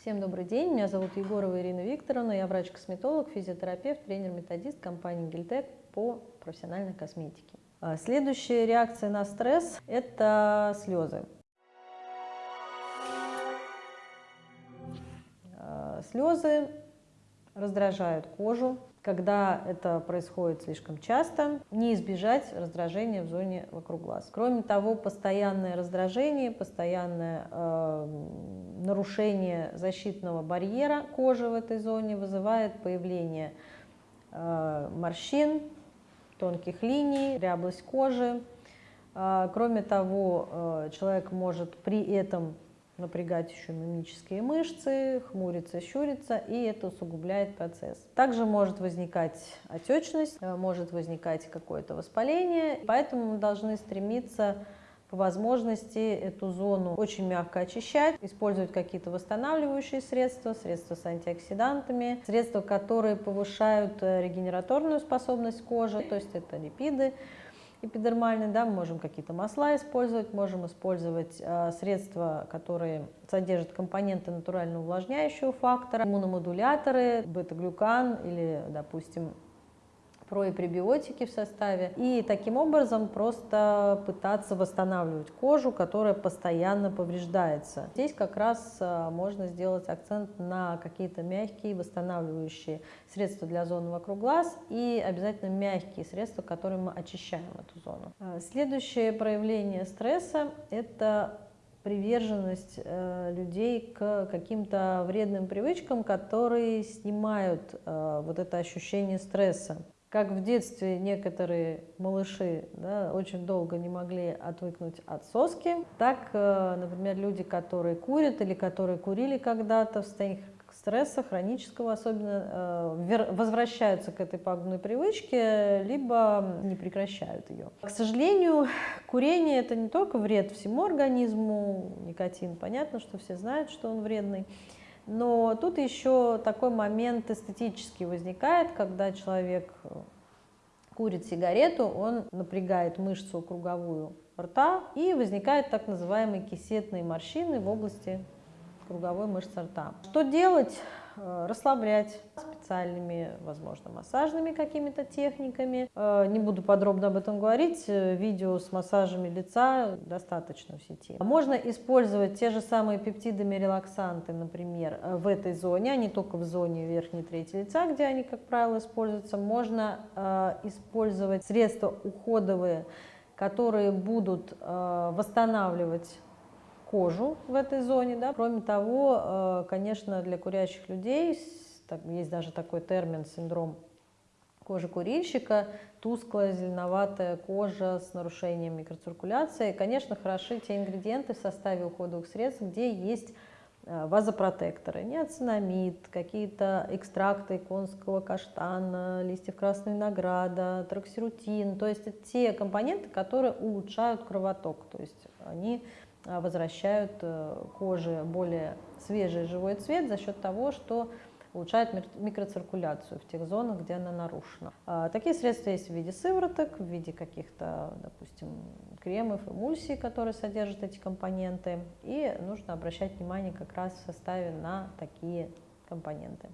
Всем добрый день, меня зовут Егорова Ирина Викторовна, я врач-косметолог, физиотерапевт, тренер-методист компании Гильтек по профессиональной косметике. А, следующая реакция на стресс – это слезы. А, слезы раздражают кожу, когда это происходит слишком часто, не избежать раздражения в зоне вокруг глаз. Кроме того, постоянное раздражение, постоянное э, нарушение защитного барьера кожи в этой зоне вызывает появление э, морщин, тонких линий, ряблость кожи. Э, кроме того, э, человек может при этом напрягать еще мимические мышцы, хмуриться, щуриться, и это усугубляет процесс. Также может возникать отечность, э, может возникать какое-то воспаление, поэтому мы должны стремиться по возможности эту зону очень мягко очищать, использовать какие-то восстанавливающие средства, средства с антиоксидантами, средства, которые повышают э, регенераторную способность кожи, то есть это липиды, эпидермальный, да, мы можем какие-то масла использовать, можем использовать э, средства, которые содержат компоненты натурально увлажняющего фактора, иммуномодуляторы, бета-глюкан или, допустим, про и пребиотики в составе. И таким образом просто пытаться восстанавливать кожу, которая постоянно повреждается. Здесь как раз а, можно сделать акцент на какие-то мягкие восстанавливающие средства для зоны вокруг глаз и обязательно мягкие средства, которыми мы очищаем эту зону. А, следующее проявление стресса – это приверженность э, людей к каким-то вредным привычкам, которые снимают э, вот это ощущение стресса как в детстве некоторые малыши да, очень долго не могли отвыкнуть от соски, так, э, например, люди, которые курят или которые курили когда-то в состоянии стресса хронического особенно, э, возвращаются к этой пагубной привычке, либо не прекращают ее. К сожалению, курение это не только вред всему организму, никотин, понятно, что все знают, что он вредный, но тут еще такой момент эстетический возникает, когда человек э, курит сигарету, он напрягает мышцу круговую рта, и возникают так называемые кисетные морщины в области круговой мышцы рта. Что делать? Э, расслаблять специальными, возможно, массажными какими-то техниками. Э, не буду подробно об этом говорить, э, видео с массажами лица достаточно в сети. Можно использовать те же самые пептидами релаксанты, например, в этой зоне, а не только в зоне верхней трети лица, где они, как правило, используются. Можно использовать средства уходовые, которые будут восстанавливать кожу в этой зоне. Да. Кроме того, э, конечно, для курящих людей есть даже такой термин синдром кожи курильщика, тусклая зеленоватая кожа с нарушением микроциркуляции. Конечно, хороши те ингредиенты в составе уходовых средств, где есть э, вазопротекторы, неоцинамид, какие-то экстракты конского каштана, листьев красного винограда, троксирутин. То есть это те компоненты, которые улучшают кровоток. То есть они возвращают э, коже более свежий живой цвет за счет того, что улучшает микроциркуляцию в тех зонах, где она нарушена. А, такие средства есть в виде сывороток, в виде каких-то, допустим, кремов, эмульсий, которые содержат эти компоненты. И нужно обращать внимание как раз в составе на такие компоненты.